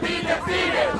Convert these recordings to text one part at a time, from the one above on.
be defeated.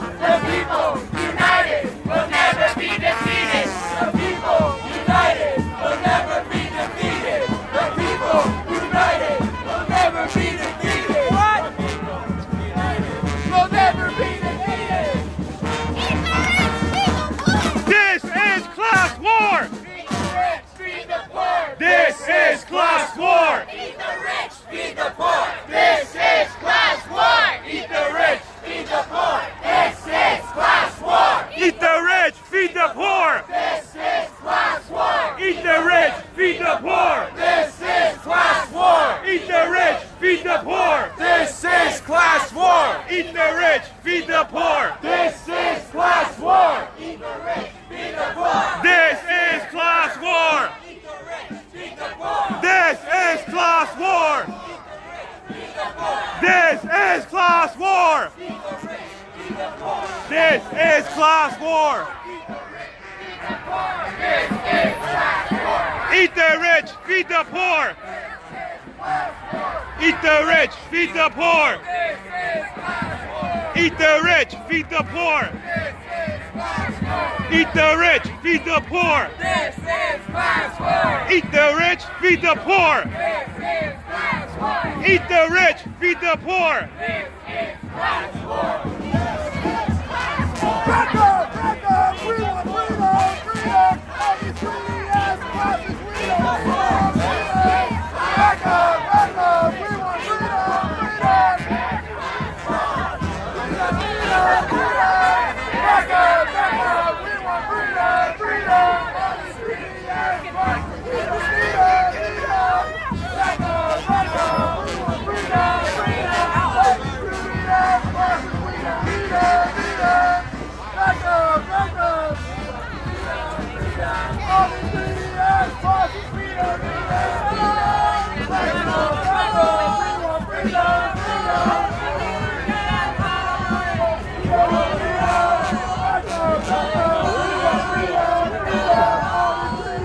class war! This is class war! Eat the rich, feed the poor! Eat the rich, feed the poor! Eat the rich, feed the poor! Eat the rich, feed the poor! Eat the rich, feed the poor! Eat the rich, feed the poor! Back up, back up, freedom, freedom, freedom, obviously, yes,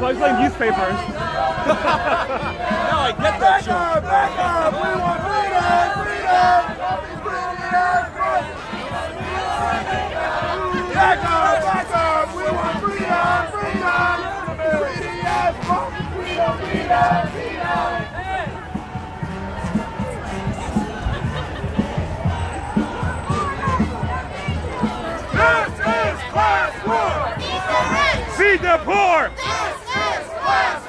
plugs like newspapers. no, I get that. Back up, back up. We want freedom, freedom. Back up, back up. We want freedom, freedom. This is class war! Feed the poor! Feed the poor!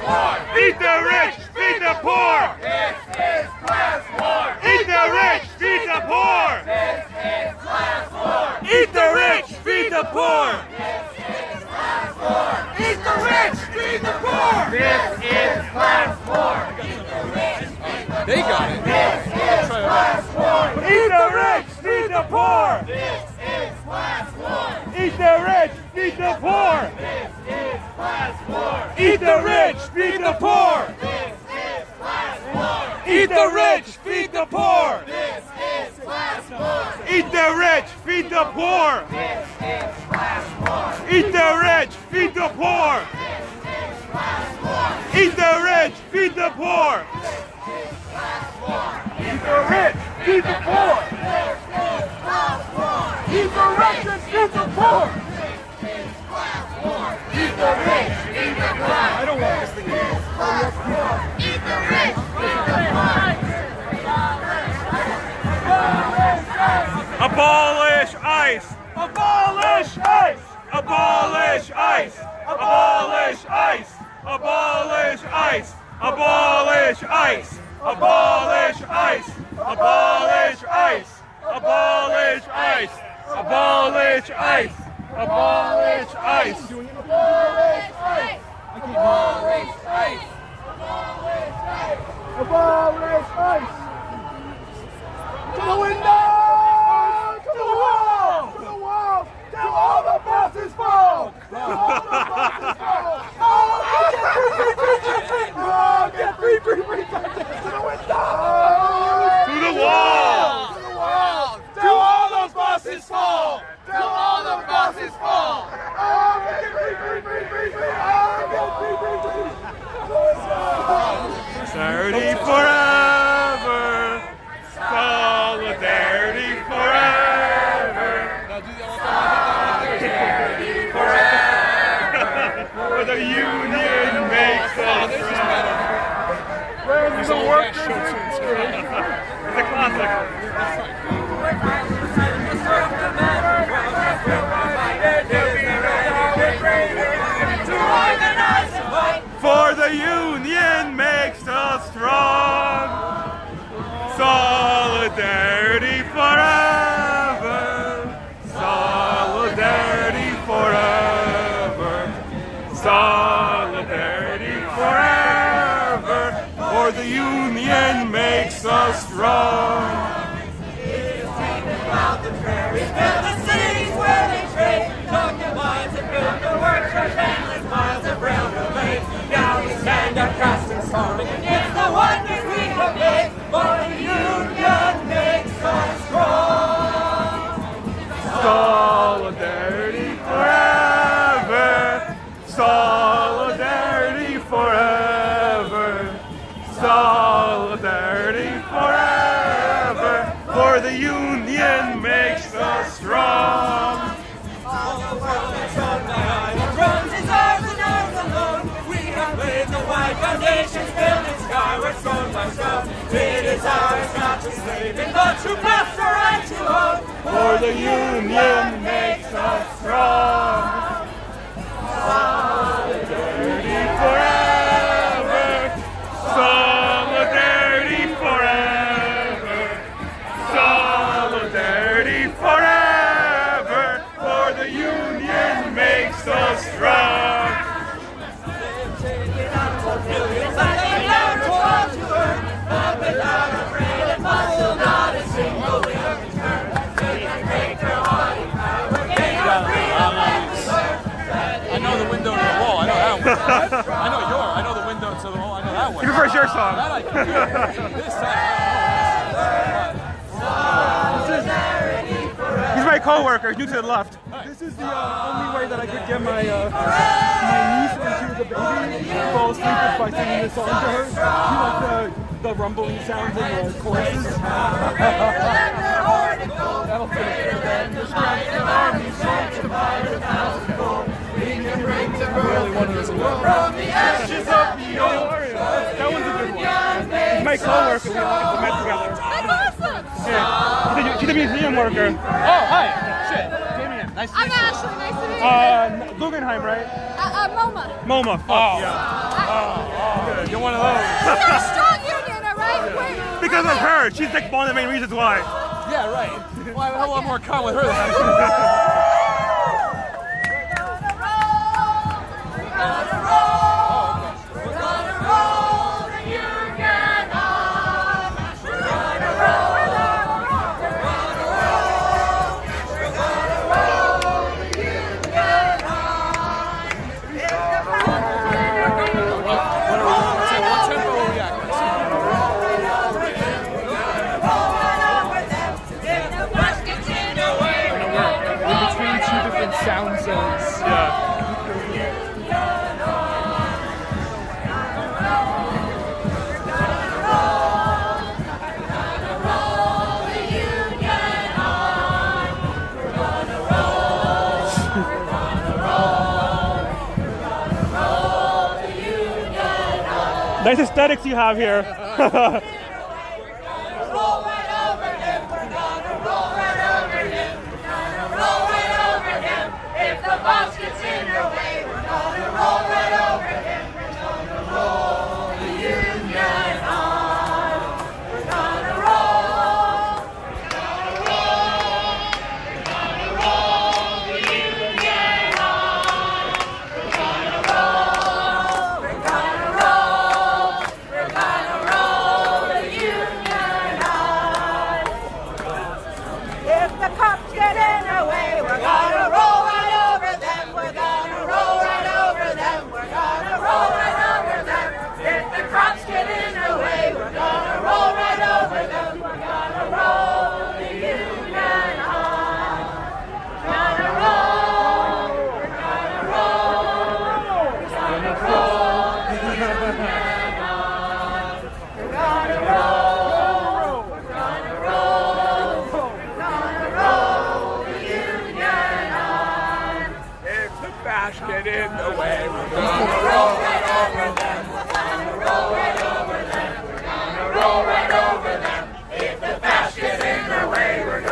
war. Eat the rich, feed the poor. This is class war. Eat the rich, feed the poor. This is class war. Eat the rich, feed the poor. This is class war. Eat the rich, feed the poor. This is class war. Eat the rich, feed the poor. They got it. This is class war. Eat the rich, feed the poor. This is class war. Eat the rich, feed the poor class war. Eat the rich, feed the poor. This is class war. Eat the rich, feed the poor. This is class war. Eat the rich, feed the poor. This is class war. Eat the rich, feed the poor. This is class war. Eat the rich, feed the poor. This is class war. Eat the rich, feed the poor. This is class war. Eat the rich and feed the poor. I don't want this thing to Abolish ICE! Abolish ICE! Abolish ICE! Abolish ICE! Abolish ICE! Abolish ICE! Abolish ICE! Abolish ICE! Abolish ICE! Abolish ICE! Abolish ICE! Abolish ICE! Abolish ICE! Abolish ICE! Abolish ICE! To the window! To the wall! To the wall! To the wall! For the union makes us strong. Solidarity forever. The wide foundations, building skyward, stone by stone. It is ours not to slave in, but to master and to own. For the union makes us strong. Solidarity forever. Solidarity forever. Solidarity forever. For the union makes us strong. I know that one. You prefer your song? That I can do. This side. He's my co-worker, new to the left. This is the uh, only way that I could get my uh, my niece when she was a baby fall asleep is by singing this song to her. She liked the, the rumbling sounds in the choruses. That'll finish. Really one of those. That one's a good one. My co-worker. We met together. That's awesome! Yeah. She's a, museum worker. Oh, hi. Shit. Damien. Nice to I'm. Ashley, nice to meet you. Uh, Guggenheim, right? Uh, uh, MoMA. MoMA. Fuck, Oh. yeah. You're one of those. Got a strong union, all right? We're- Because of her. She's like one of the main reasons why. Yeah, right. Well, I have a lot more in common with her than I Thank you. Nice aesthetics you have here. smashed it in the way. We're gonna roll right over them. We're gonna roll right over them. We're gonna roll right over them. If the fast get in the way, we're